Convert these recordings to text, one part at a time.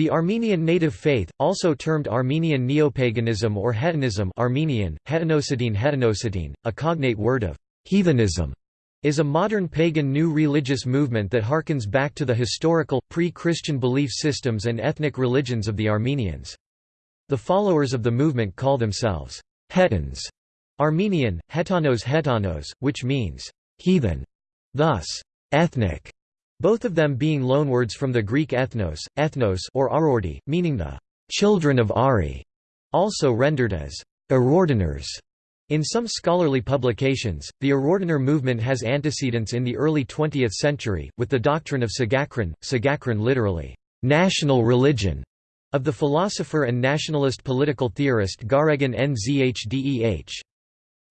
The Armenian native faith, also termed Armenian neopaganism or Hetanism Armenian, Hetanosidine Hetanosidine, a cognate word of heathenism, is a modern pagan new religious movement that harkens back to the historical, pre-Christian belief systems and ethnic religions of the Armenians. The followers of the movement call themselves Hetans, Armenian, Hetanos Hetanos, which means heathen, thus ethnic, both of them being loanwords from the Greek ethnos, ethnos or arordi, meaning the children of Ari, also rendered as Arordiners. In some scholarly publications, the Arordiner movement has antecedents in the early 20th century, with the doctrine of Sagakran, Sagakran literally, national religion, of the philosopher and nationalist political theorist Garegin Nzhdeh.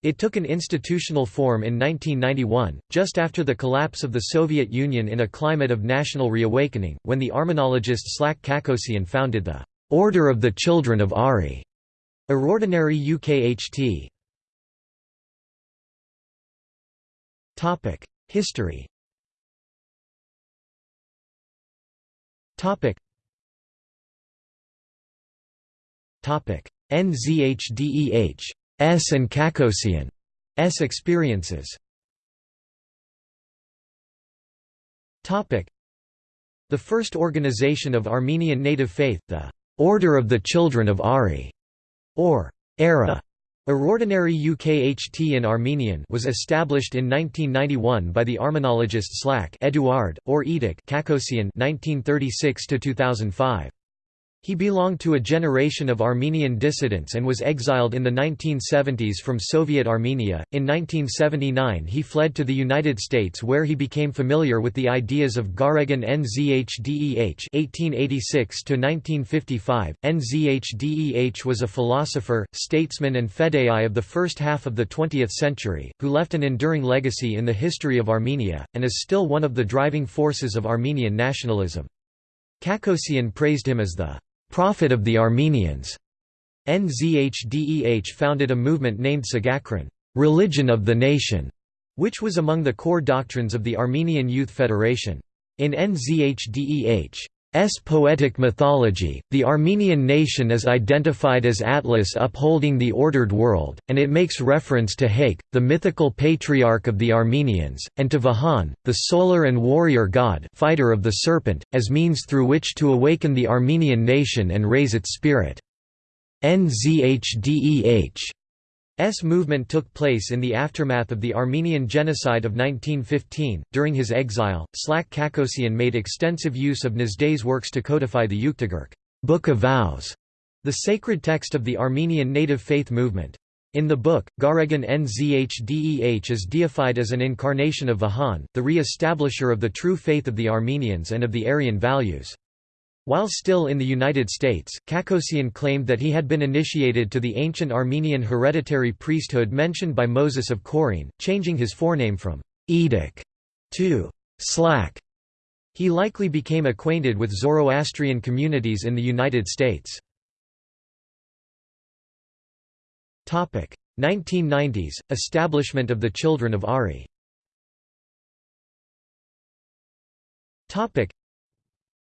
It took an institutional form in 1991, just after the collapse of the Soviet Union in a climate of national reawakening, when the Armenologist Slak Kakosian founded the Order of the Children of Ari, Arordinary UKHT. History NZHDEH S and Kakosian S experiences The first organization of Armenian native faith, the Order of the Children of Ari, or ERA, Arordinary UKHT in Armenian was established in 1991 by the Armenologist Slak Eduard, or Edic Kakosian 1936 -2005. He belonged to a generation of Armenian dissidents and was exiled in the 1970s from Soviet Armenia. In 1979, he fled to the United States where he became familiar with the ideas of Garegin Nzhdeh (1886–1955). Nzhdeh was a philosopher, statesman, and fedayai of the first half of the 20th century, who left an enduring legacy in the history of Armenia, and is still one of the driving forces of Armenian nationalism. Kakosian praised him as the prophet of the Armenians. Nzhdeh founded a movement named Sagakran religion of the nation, which was among the core doctrines of the Armenian Youth Federation. In Nzhdeh's poetic mythology, the Armenian nation is identified as Atlas upholding the ordered world, and it makes reference to Haik, the mythical patriarch of the Armenians, and to Vahan, the solar and warrior god fighter of the serpent, as means through which to awaken the Armenian nation and raise its spirit. Nzhdeh S movement took place in the aftermath of the Armenian genocide of 1915. During his exile, Slak Kakosian made extensive use of Nzhdeh's works to codify the Yuktagurk Book of Vows, the sacred text of the Armenian native faith movement. In the book, Garegin Nzhdeh is deified as an incarnation of Vahan, the re-establisher of the true faith of the Armenians and of the Aryan values. While still in the United States, Kakosian claimed that he had been initiated to the ancient Armenian hereditary priesthood mentioned by Moses of Chorene, changing his forename from Edic to Slak. He likely became acquainted with Zoroastrian communities in the United States. 1990s – Establishment of the Children of Ari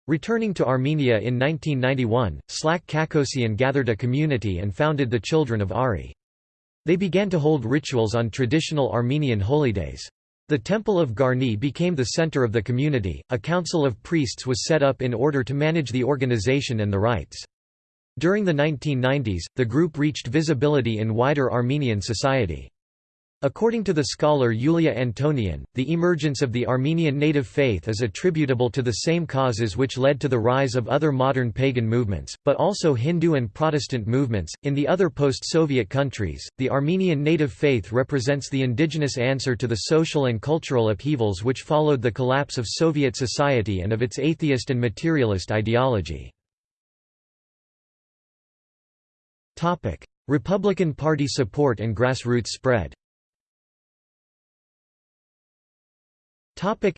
Returning to Armenia in 1991, Slak Kakosian gathered a community and founded the Children of Ari. They began to hold rituals on traditional Armenian holydays. The Temple of Garni became the center of the community, a council of priests was set up in order to manage the organization and the rites. During the 1990s, the group reached visibility in wider Armenian society. According to the scholar Yulia Antonian, the emergence of the Armenian native faith is attributable to the same causes which led to the rise of other modern pagan movements, but also Hindu and Protestant movements. In the other post Soviet countries, the Armenian native faith represents the indigenous answer to the social and cultural upheavals which followed the collapse of Soviet society and of its atheist and materialist ideology. Republican Party support and grassroots spread Topic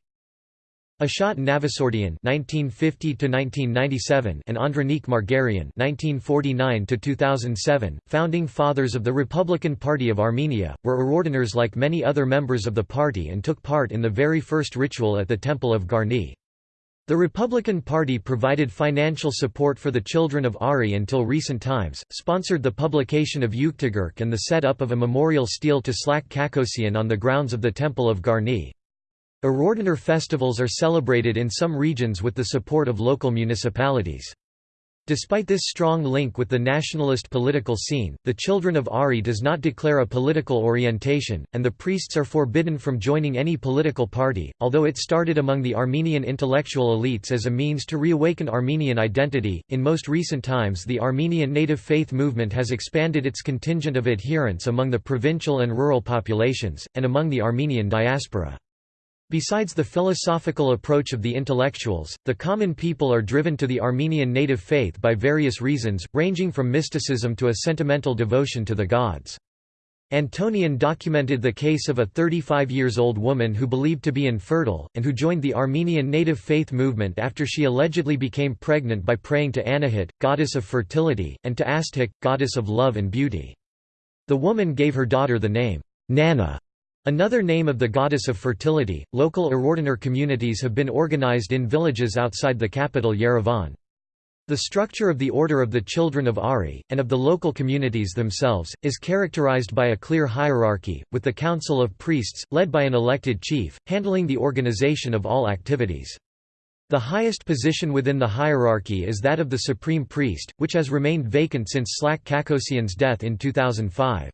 Ashat Navasordian (1950–1997) and Andronik Margarian (1949–2007), founding fathers of the Republican Party of Armenia, were Arordiners like many other members of the party and took part in the very first ritual at the Temple of Garni. The Republican Party provided financial support for the children of Ari until recent times, sponsored the publication of Yuktagurk and the set-up of a memorial stele to Slak Kakosian on the grounds of the Temple of Garni. Arordiner festivals are celebrated in some regions with the support of local municipalities. Despite this strong link with the nationalist political scene, the Children of Ari does not declare a political orientation, and the priests are forbidden from joining any political party. Although it started among the Armenian intellectual elites as a means to reawaken Armenian identity, in most recent times the Armenian native faith movement has expanded its contingent of adherents among the provincial and rural populations, and among the Armenian diaspora. Besides the philosophical approach of the intellectuals, the common people are driven to the Armenian native faith by various reasons, ranging from mysticism to a sentimental devotion to the gods. Antonian documented the case of a 35 years old woman who believed to be infertile, and who joined the Armenian native faith movement after she allegedly became pregnant by praying to Anahit, goddess of fertility, and to Astik, goddess of love and beauty. The woman gave her daughter the name, Nana, Another name of the goddess of fertility, local Arordiner communities have been organized in villages outside the capital Yerevan. The structure of the Order of the Children of Ari, and of the local communities themselves, is characterized by a clear hierarchy, with the Council of Priests, led by an elected chief, handling the organization of all activities. The highest position within the hierarchy is that of the Supreme Priest, which has remained vacant since Slak Kakosian's death in 2005.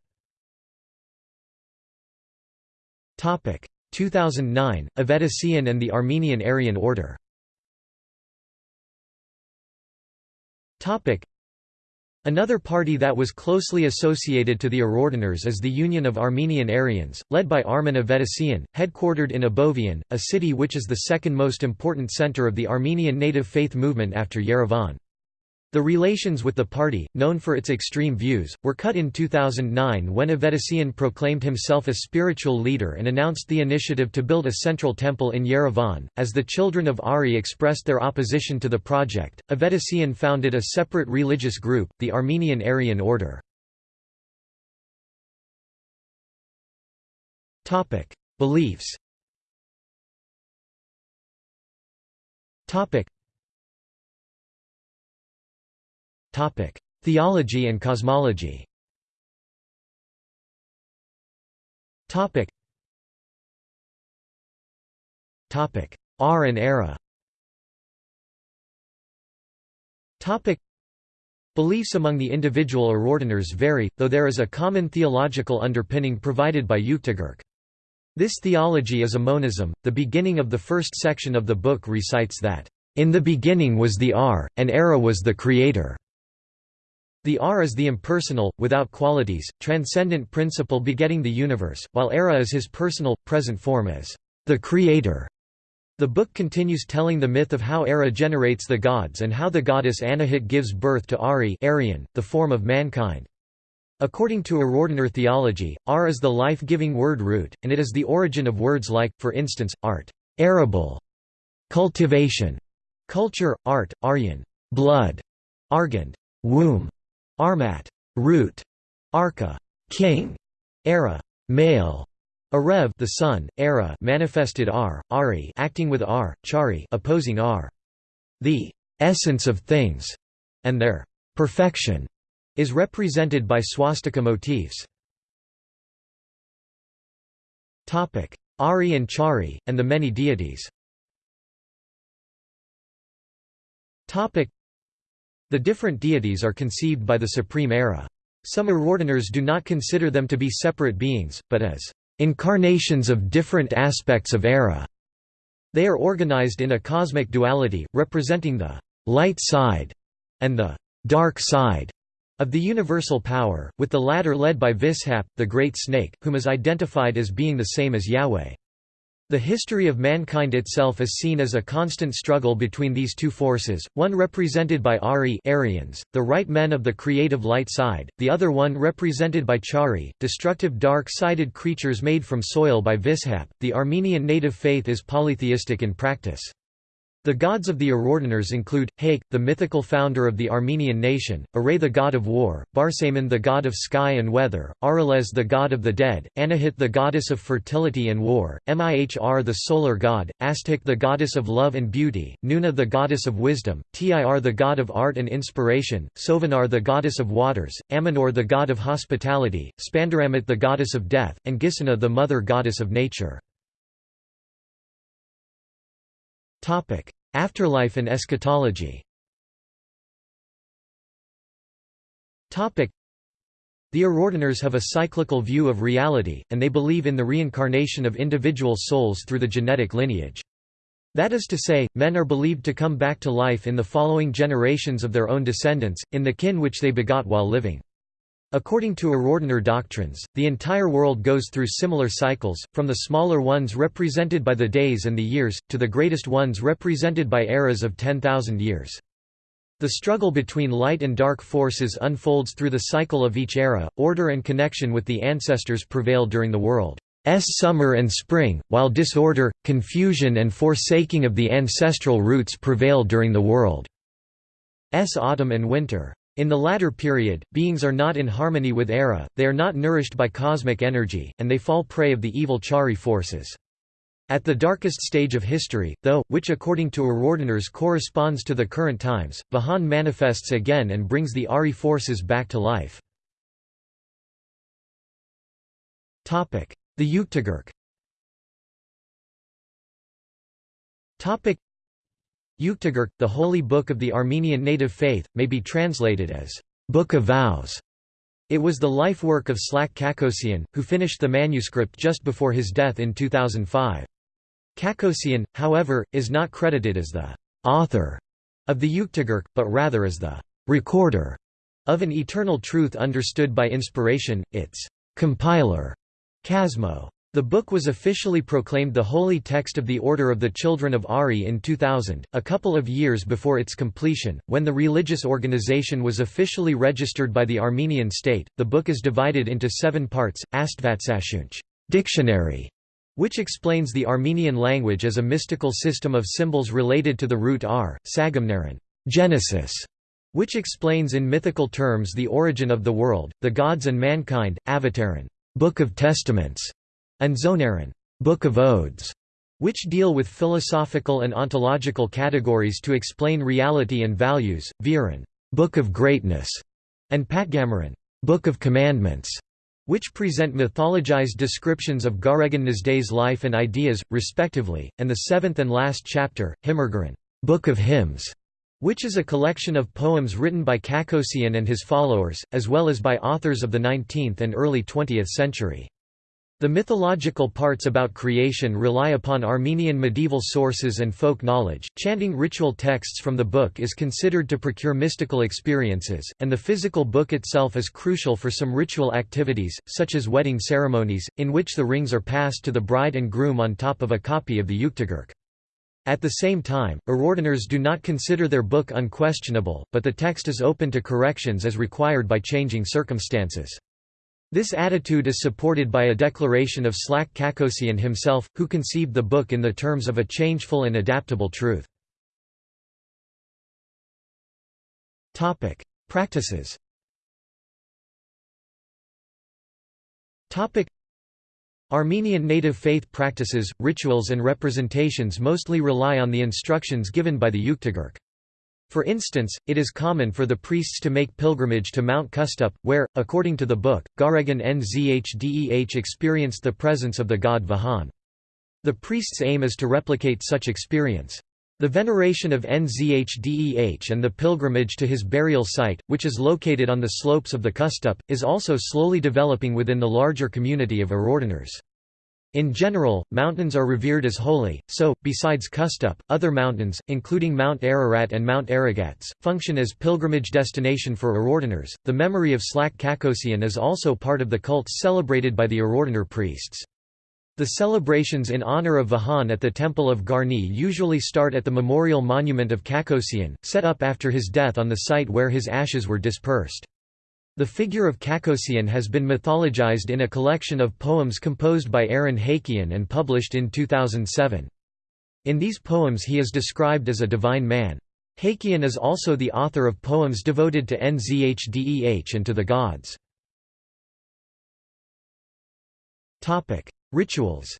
2009 Avedisian and the Armenian Aryan Order. Topic Another party that was closely associated to the Arordiners is the Union of Armenian Aryans, led by Armen Avedisian, headquartered in Abovian, a city which is the second most important center of the Armenian native faith movement after Yerevan. The relations with the party, known for its extreme views, were cut in 2009 when Avedisian proclaimed himself a spiritual leader and announced the initiative to build a central temple in Yerevan. As the children of Ari expressed their opposition to the project, Avedisian founded a separate religious group, the Armenian Aryan Order. Beliefs Theology and cosmology. R and era. Topic. Beliefs among the individual Arordiners vary, though there is a common theological underpinning provided by Yuktagurk. This theology is a monism. The beginning of the first section of the book recites that, In the beginning was the R, and Era was the Creator. The R is the impersonal, without qualities, transcendent principle begetting the universe, while Era is his personal, present form as the Creator. The book continues telling the myth of how Era generates the gods and how the goddess Anahit gives birth to Ari Aryan, the form of mankind. According to Arordiner theology, Ar is the life-giving word root, and it is the origin of words like, for instance, art, arable, cultivation, culture, art, aryan, blood, argand, womb, Armat, root, Arka, king, Era, male, Arev, the son, Era, manifested R, Ari, acting with R, Chari, opposing R. The essence of things, and their perfection, is represented by swastika motifs. Topic: Ari and Chari, and the many deities. Topic: the different deities are conceived by the Supreme Era. Some Arordiners do not consider them to be separate beings, but as incarnations of different aspects of Era. They are organized in a cosmic duality, representing the light side and the dark side of the universal power, with the latter led by Vishap, the great snake, whom is identified as being the same as Yahweh. The history of mankind itself is seen as a constant struggle between these two forces, one represented by Ari Aryans, the right men of the creative light side, the other one represented by Chari, destructive dark-sided creatures made from soil by Vishap. The Armenian native faith is polytheistic in practice. The gods of the Arordiners include, Haik, the mythical founder of the Armenian nation, Aray the god of war, Barsaman the god of sky and weather, Arales the god of the dead, Anahit the goddess of fertility and war, Mihr the solar god, Astik the goddess of love and beauty, Nuna the goddess of wisdom, Tir the god of art and inspiration, Sovanar the goddess of waters, Amanor the god of hospitality, Spandaramit the goddess of death, and Gisana the mother goddess of nature. Afterlife and eschatology Topic: The Arordiners have a cyclical view of reality, and they believe in the reincarnation of individual souls through the genetic lineage. That is to say, men are believed to come back to life in the following generations of their own descendants, in the kin which they begot while living. According to Arordiner doctrines, the entire world goes through similar cycles, from the smaller ones represented by the days and the years, to the greatest ones represented by eras of 10,000 years. The struggle between light and dark forces unfolds through the cycle of each era, order and connection with the ancestors prevail during the world's summer and spring, while disorder, confusion and forsaking of the ancestral roots prevail during the world's autumn and winter. In the latter period, beings are not in harmony with Era, they are not nourished by cosmic energy, and they fall prey of the evil Chari forces. At the darkest stage of history, though, which according to Arordiners corresponds to the current times, Vahan manifests again and brings the Ari forces back to life. The Yuktagurk Yuktagurk, the holy book of the Armenian native faith, may be translated as Book of Vows. It was the life work of Slak Kakosian, who finished the manuscript just before his death in 2005. Kakosian, however, is not credited as the author of the Yuktagurk, but rather as the recorder of an eternal truth understood by inspiration, its compiler, Kasmo. The book was officially proclaimed the holy text of the Order of the Children of Ari in 2000, a couple of years before its completion. When the religious organization was officially registered by the Armenian state, the book is divided into seven parts: Astvatsashunch, dictionary, which explains the Armenian language as a mystical system of symbols related to the root R, Sagamnaran, Genesis, which explains in mythical terms the origin of the world, the gods and mankind, Avataran, Book of Testaments and Zonaran Book of Odes, which deal with philosophical and ontological categories to explain reality and values, Viran Book of Greatness, and Patgamaran Book of Commandments, which present mythologized descriptions of Garegin Nzhdeh's life and ideas, respectively, and the seventh and last chapter, Himmergaran Book of Hymns, which is a collection of poems written by Kakosian and his followers, as well as by authors of the 19th and early 20th century. The mythological parts about creation rely upon Armenian medieval sources and folk knowledge. Chanting ritual texts from the book is considered to procure mystical experiences, and the physical book itself is crucial for some ritual activities, such as wedding ceremonies, in which the rings are passed to the bride and groom on top of a copy of the Yuktagurk. At the same time, Arordiners do not consider their book unquestionable, but the text is open to corrections as required by changing circumstances. This attitude is supported by a declaration of Slak Kakosian himself, who conceived the book in the terms of a changeful and adaptable truth. Practices Armenian native faith practices, rituals and representations mostly rely on the instructions given by the Yuktagurk. For instance, it is common for the priests to make pilgrimage to Mount Khustup, where, according to the book, Garegin Nzhdeh experienced the presence of the god Vahan. The priest's aim is to replicate such experience. The veneration of Nzhdeh and the pilgrimage to his burial site, which is located on the slopes of the Khustup, is also slowly developing within the larger community of Arordiners. In general, mountains are revered as holy, so, besides Khustup, other mountains, including Mount Ararat and Mount Aragats, function as pilgrimage destination for Arordiners. The memory of Slak Kakosian is also part of the cults celebrated by the Arordiner priests. The celebrations in honor of Vahan at the Temple of Garni usually start at the memorial monument of Kakosian, set up after his death on the site where his ashes were dispersed. The figure of Kakosian has been mythologized in a collection of poems composed by Aaron Hakian and published in 2007. In these poems he is described as a divine man. Hakion is also the author of poems devoted to Nzhdeh and to the gods. Rituals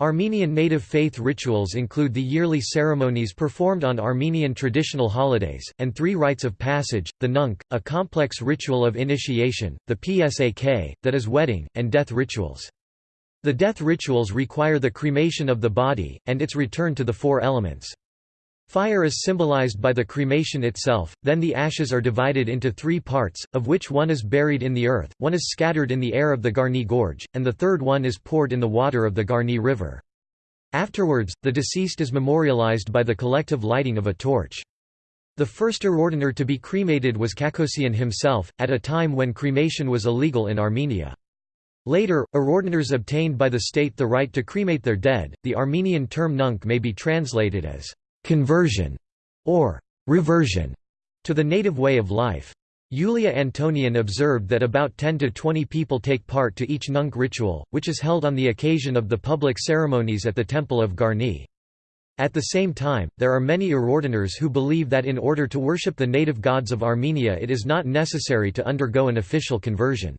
Armenian native faith rituals include the yearly ceremonies performed on Armenian traditional holidays, and three rites of passage, the nunc, a complex ritual of initiation, the psak, that is wedding, and death rituals. The death rituals require the cremation of the body, and its return to the four elements. Fire is symbolized by the cremation itself, then the ashes are divided into three parts, of which one is buried in the earth, one is scattered in the air of the Garni Gorge, and the third one is poured in the water of the Garni River. Afterwards, the deceased is memorialized by the collective lighting of a torch. The first Arordiner to be cremated was Kakosian himself, at a time when cremation was illegal in Armenia. Later, Arordiners obtained by the state the right to cremate their dead. The Armenian term nunc may be translated as conversion or reversion to the native way of life. Yulia Antonian observed that about 10 to 20 people take part to each nunc ritual, which is held on the occasion of the public ceremonies at the Temple of Garni. At the same time, there are many Arordiners who believe that in order to worship the native gods of Armenia it is not necessary to undergo an official conversion.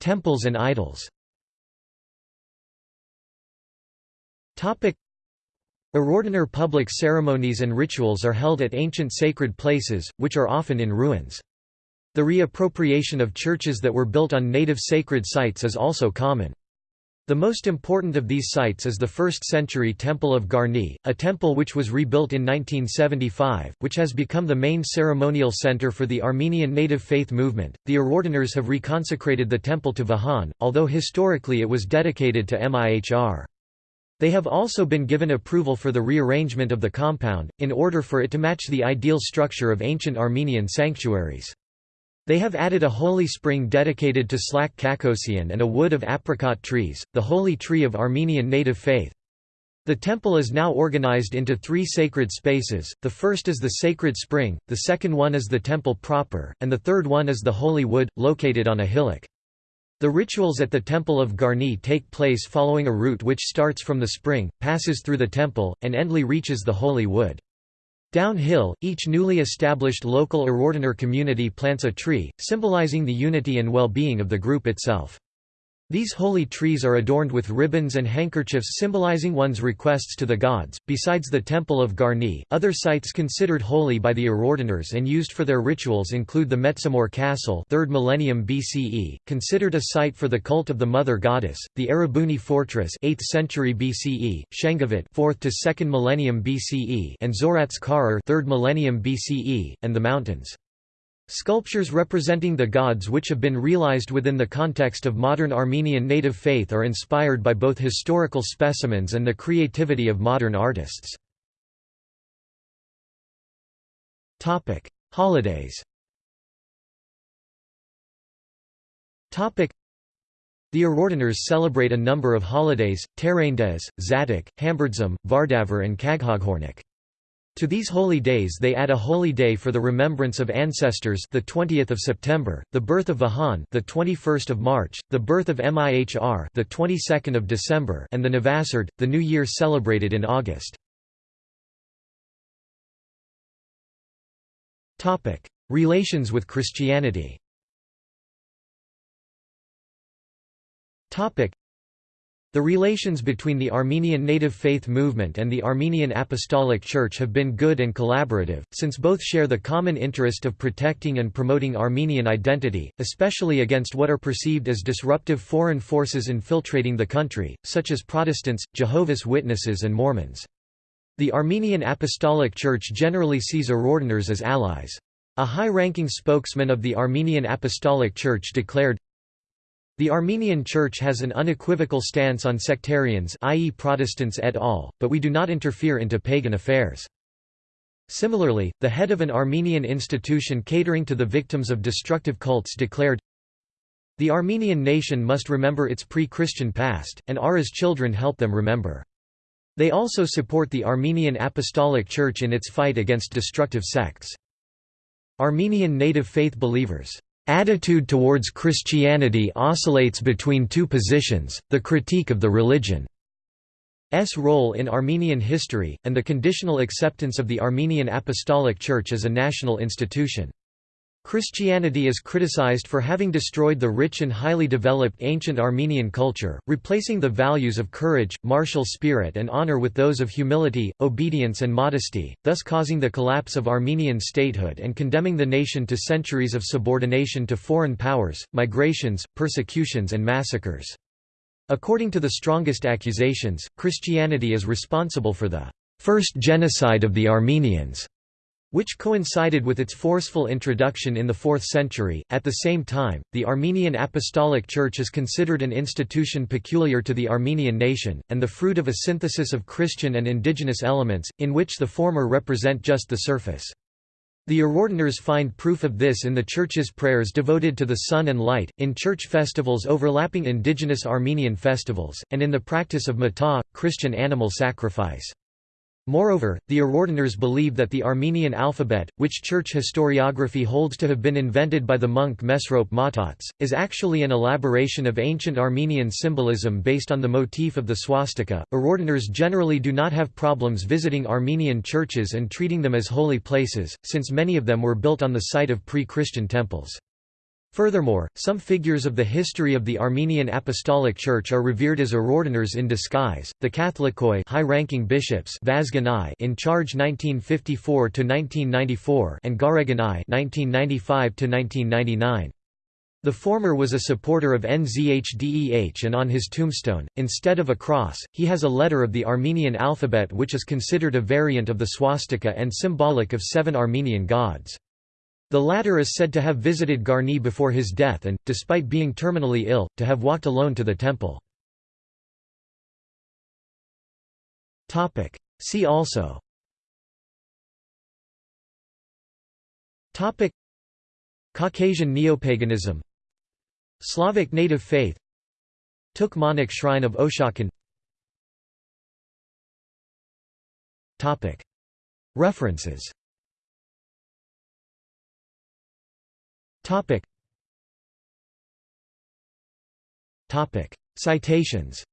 Temples and idols. Topic: public ceremonies and rituals are held at ancient sacred places, which are often in ruins. The reappropriation of churches that were built on native sacred sites is also common. The most important of these sites is the 1st century Temple of Garni, a temple which was rebuilt in 1975, which has become the main ceremonial center for the Armenian native faith movement. The Arordiners have reconsecrated the temple to Vahan, although historically it was dedicated to Mihr. They have also been given approval for the rearrangement of the compound, in order for it to match the ideal structure of ancient Armenian sanctuaries. They have added a holy spring dedicated to Slak Kakosian and a wood of apricot trees, the holy tree of Armenian native faith. The temple is now organized into three sacred spaces, the first is the sacred spring, the second one is the temple proper, and the third one is the holy wood, located on a hillock. The rituals at the Temple of Garni take place following a route which starts from the spring, passes through the temple, and endly reaches the holy wood. Downhill, each newly established local Arordiner community plants a tree, symbolizing the unity and well-being of the group itself. These holy trees are adorned with ribbons and handkerchiefs symbolizing one's requests to the gods. Besides the Temple of Garni, other sites considered holy by the Arordiners and used for their rituals include the Metsamor Castle, 3rd millennium BCE, considered a site for the cult of the mother goddess; the Erebuni Fortress, 8th century BCE; Shengavit, 4th to 2nd millennium BCE, and Zoratz Karar, 3rd millennium BCE, and the mountains. Sculptures representing the gods which have been realized within the context of modern Armenian native faith are inspired by both historical specimens and the creativity of modern artists. Holidays the Arordiners celebrate a number of holidays, Terendes, Zadok, Hamburdzum, Vardavar and Kaghaghornik. To these holy days they add a holy day for the remembrance of ancestors the 20th of September, the birth of Vahan the 21st of March, the birth of Mihr the 22nd of December and the Navasard, the new year celebrated in August. Topic: Relations with Christianity. Topic: the relations between the Armenian native faith movement and the Armenian Apostolic Church have been good and collaborative, since both share the common interest of protecting and promoting Armenian identity, especially against what are perceived as disruptive foreign forces infiltrating the country, such as Protestants, Jehovah's Witnesses and Mormons. The Armenian Apostolic Church generally sees Arordiners as allies. A high-ranking spokesman of the Armenian Apostolic Church declared, the Armenian Church has an unequivocal stance on sectarians i.e. Protestants et al., but we do not interfere into pagan affairs. Similarly, the head of an Armenian institution catering to the victims of destructive cults declared, The Armenian nation must remember its pre-Christian past, and are as children help them remember. They also support the Armenian Apostolic Church in its fight against destructive sects. Armenian native faith believers attitude towards Christianity oscillates between two positions, the critique of the religion's role in Armenian history, and the conditional acceptance of the Armenian Apostolic Church as a national institution. Christianity is criticized for having destroyed the rich and highly developed ancient Armenian culture, replacing the values of courage, martial spirit and honor with those of humility, obedience and modesty, thus causing the collapse of Armenian statehood and condemning the nation to centuries of subordination to foreign powers, migrations, persecutions and massacres. According to the strongest accusations, Christianity is responsible for the first genocide of the Armenians which coincided with its forceful introduction in the 4th century. At the same time, the Armenian Apostolic Church is considered an institution peculiar to the Armenian nation, and the fruit of a synthesis of Christian and indigenous elements, in which the former represent just the surface. The Arordiners find proof of this in the Church's prayers devoted to the sun and light, in church festivals overlapping indigenous Armenian festivals, and in the practice of matah, Christian animal sacrifice. Moreover, the Arordiners believe that the Armenian alphabet, which church historiography holds to have been invented by the monk Mesrop Mashtots, is actually an elaboration of ancient Armenian symbolism based on the motif of the swastika. Arordiners generally do not have problems visiting Armenian churches and treating them as holy places, since many of them were built on the site of pre-Christian temples. Furthermore, some figures of the history of the Armenian Apostolic Church are revered as Arordiners in disguise, the Catholicoi high-ranking bishops in charge 1954 to 1994 and Gareganai 1995–1999. The former was a supporter of NZHDEH and on his tombstone, instead of a cross, he has a letter of the Armenian alphabet which is considered a variant of the swastika and symbolic of seven Armenian gods. The latter is said to have visited Garni before his death and, despite being terminally ill, to have walked alone to the temple. See also. Caucasian neopaganism. Slavic native faith. Tukmanik Shrine of Oshakon References Topic. Topic. Citations.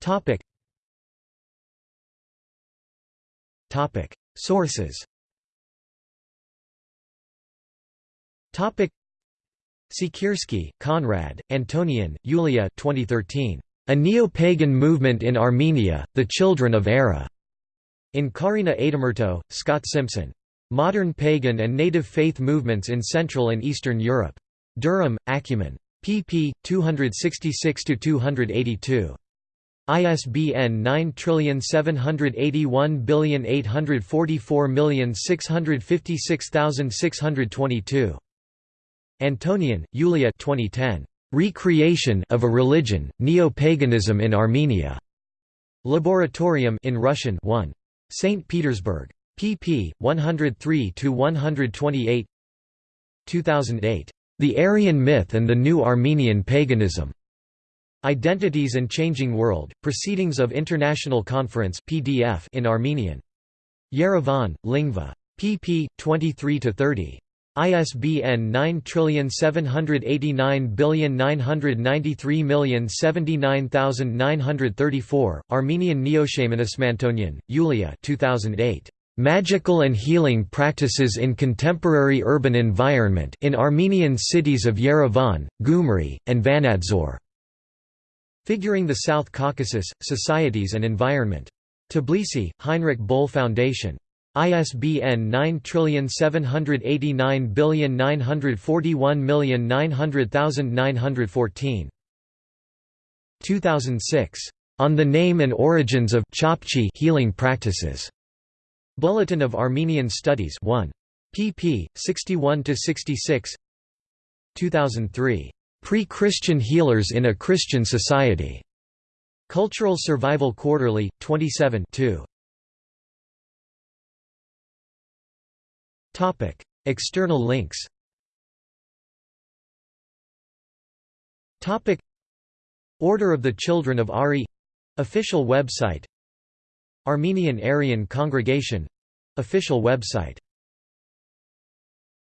Topic. Topic. Sources. Topic. Siekierski, Konrad, Antonian, Yulia 2013. A Neo-Pagan Movement in Armenia, The Children of Era. In Kaarina Aitamurto, Scott Simpson. Modern Pagan and Native Faith Movements in Central and Eastern Europe. Durham, Acumen. pp. 266–282. ISBN 9781844656622. Antonian, Yulia 2010. Recreation of a Religion, Neo-Paganism in Armenia. Laboratorium in Russian 1. St. Petersburg pp. 103–128 2008. The Aryan Myth and the New Armenian Paganism. Identities and Changing World, Proceedings of International Conference PDF in Armenian. Yerevan, Lingva. pp. 23–30. ISBN 9789993079934, Armenian Neoshamanism Yulia 2008. Magical and Healing Practices in Contemporary Urban Environment in Armenian cities of Yerevan, Gyumri, and Vanadzor. Figuring the South Caucasus, Societies and Environment. Tbilisi, Heinrich Böll Foundation. ISBN 9789941900914. 2006. On the Name and Origins of Healing Practices. Bulletin of Armenian Studies 1. pp. 61–66 2003. Pre-Christian Healers in a Christian Society. Cultural Survival Quarterly, 27 2. Topic: External links Topic: Order of the Children of Ari Official website Armenian Aryan Congregation official website